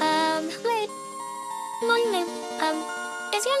Um, wait. Morning. Um, is your